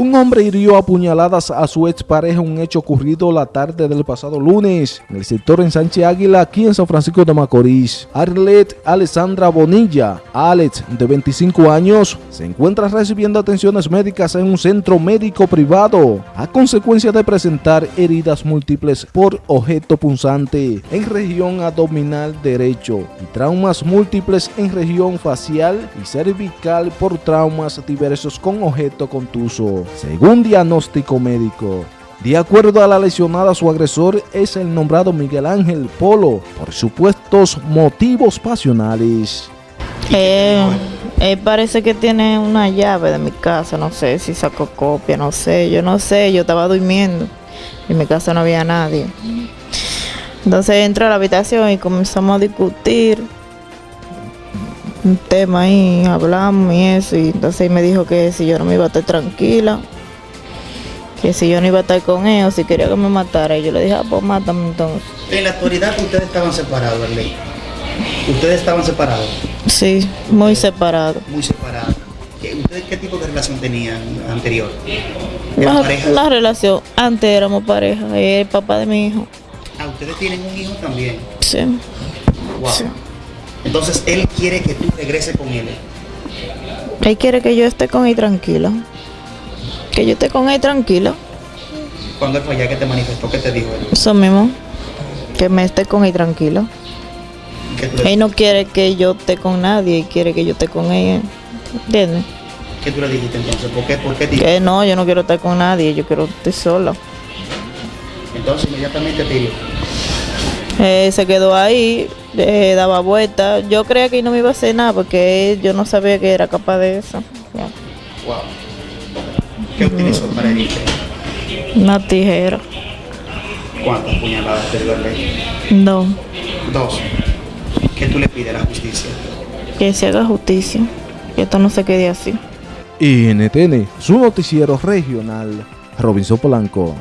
Un hombre hirió a puñaladas a su expareja, un hecho ocurrido la tarde del pasado lunes en el sector en Sánchez Águila, aquí en San Francisco de Macorís. Arlet Alessandra Bonilla, Alex, de 25 años, se encuentra recibiendo atenciones médicas en un centro médico privado a consecuencia de presentar heridas múltiples por objeto punzante en región abdominal derecho y traumas múltiples en región facial y cervical por traumas diversos con objeto contuso según diagnóstico médico. De acuerdo a la lesionada, su agresor es el nombrado Miguel Ángel Polo por supuestos motivos pasionales. Eh, eh, parece que tiene una llave de mi casa, no sé si sacó copia, no sé, yo no sé, yo estaba durmiendo en mi casa no había nadie. Entonces entró a la habitación y comenzamos a discutir un tema ahí, hablamos y eso, y entonces me dijo que si yo no me iba a estar tranquila, que si yo no iba a estar con él, si quería que me matara, y yo le dije, ah, pues mátame entonces. En la actualidad ustedes estaban separados, Arley. ¿Ustedes estaban separados? Sí, muy separados. Muy separados. ¿Ustedes qué tipo de relación tenían anterior? La, la, relación, antes éramos pareja, el papá de mi hijo. Ah, ¿ustedes tienen un hijo también? Sí. Wow. Sí. Entonces él quiere que tú regreses con él. Él quiere que yo esté con él tranquila. Que yo esté con él tranquila. ¿Cuándo fue ya que te manifestó? ¿Qué te dijo él? Eso mismo. Que me esté con él tranquila. Él no quiere que yo esté con nadie, quiere que yo esté con ella. ¿Entiendes? ¿Qué tú le dijiste entonces? ¿Por qué? ¿Por qué Que no, yo no quiero estar con nadie, yo quiero estar sola. Entonces inmediatamente te dijo. Eh, se quedó ahí, eh, daba vueltas. Yo creía que no me iba a hacer nada porque yo no sabía que era capaz de eso. Wow. ¿Qué utilizó para herirte? Una tijera. ¿Cuántas puñaladas te dio Dos. Dos. ¿Qué tú le pides a la justicia? Que se haga justicia, que esto no se quede así. NTN, su noticiero regional, Robinson Polanco.